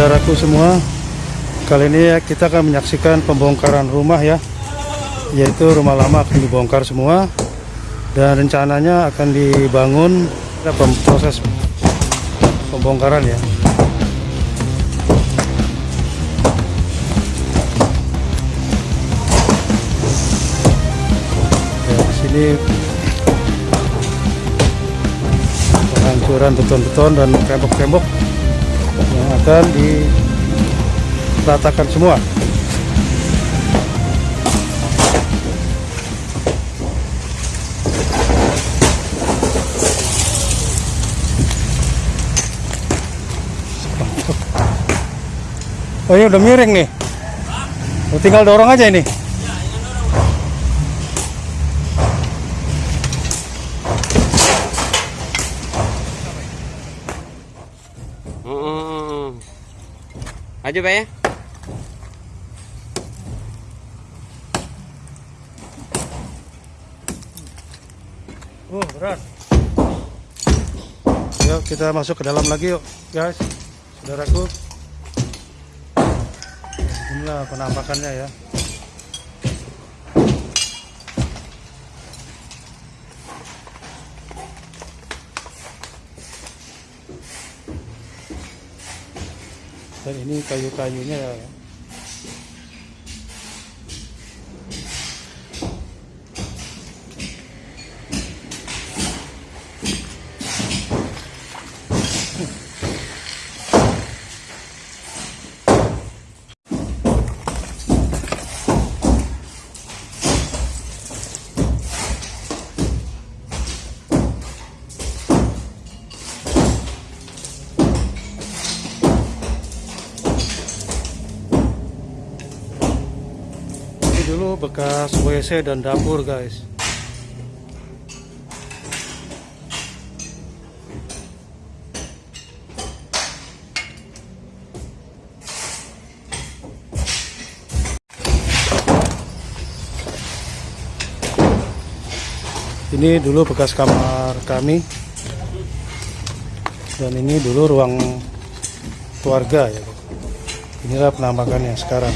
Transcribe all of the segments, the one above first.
saudaraku semua Kali ini kita akan menyaksikan pembongkaran rumah ya Yaitu rumah lama akan dibongkar semua Dan rencananya akan dibangun. Ada proses pembongkaran ya. Ya sini penghancuran beton-beton dan tembok-tembok akan diratakan semua. Oh ini udah miring nih. Tinggal dorong aja ini Maju Pak ya. Oh berat. Yuk kita masuk ke dalam lagi yuk guys, saudaraku. Inilah penampakannya ya. Dan ini kayu-kayunya dulu bekas WC dan dapur guys. Ini dulu bekas kamar kami. Dan ini dulu ruang keluarga ya. Inilah penampakannya sekarang.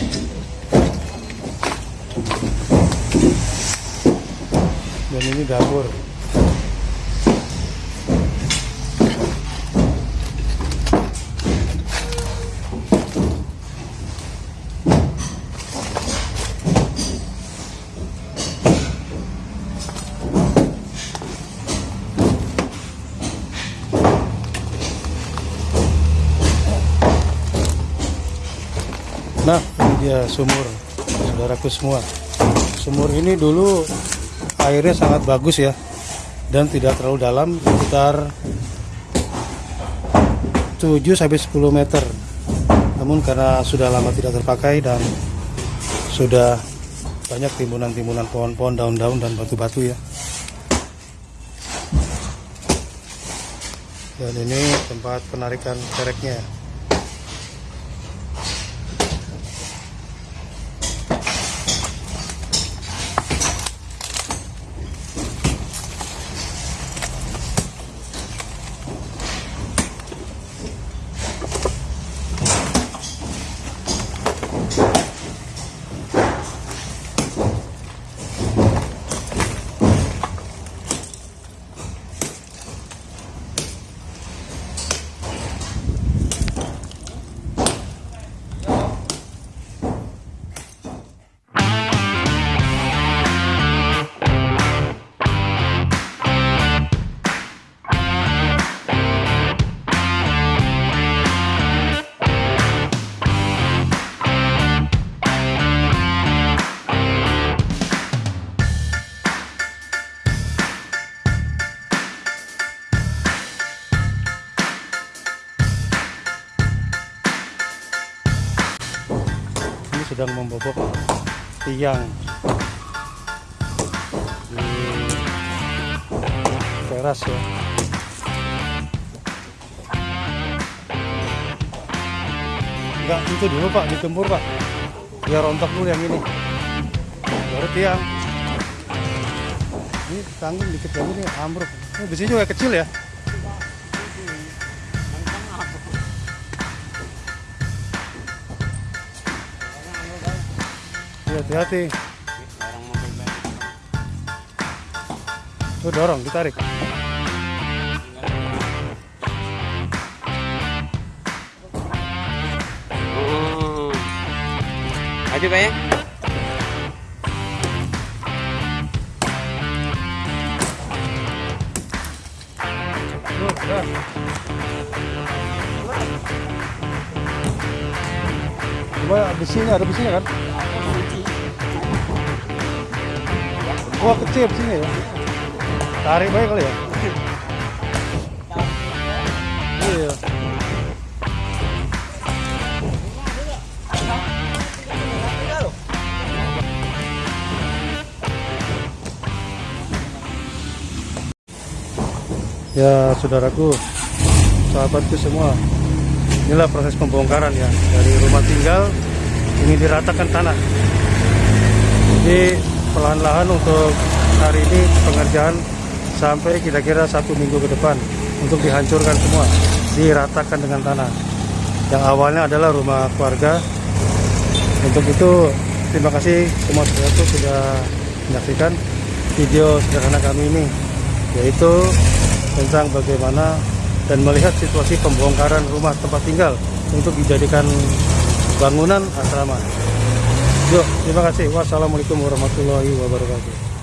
Dan ini dapur. Nah ini dia sumur saudaraku semua. Sumur ini dulu airnya sangat bagus ya. Dan tidak terlalu dalam sekitar 7 sampai 10 meter. Namun karena sudah lama tidak terpakai dan sudah banyak timbunan-timbunan pohon-pohon daun-daun dan batu-batu ya. Dan ini tempat penarikan kereknya sedang membobok tiang. Di teras ya. Enggak itu dulu pak digembur pak. Biar rontok dulu yang ini. Baru tiang. Ini tanggung dikit lagi nih ambruk. Ini besi juga kecil ya Hati-hati. Tuh dorong, ditarik. Oh. Maju Pak ya. Udah. Coba besinya, ada besinya kan? Wah kecil besinya ya. Tarik baik kali ya. Iya. Ya saudaraku, sahabatku semua, inilah proses pembongkaran ya dari rumah tinggal ini diratakan tanah. Jadi perlahan-lahan untuk hari ini pengerjaan sampai kira-kira satu minggu ke depan untuk dihancurkan semua, diratakan dengan tanah. Yang awalnya adalah rumah keluarga. Untuk itu terima kasih semua sudah menyaksikan video sederhana kami ini, yaitu tentang bagaimana dan melihat situasi pembongkaran rumah tempat tinggal untuk dijadikan bangunan asrama. Terima kasih. Wassalamualaikum warahmatullahi wabarakatuh.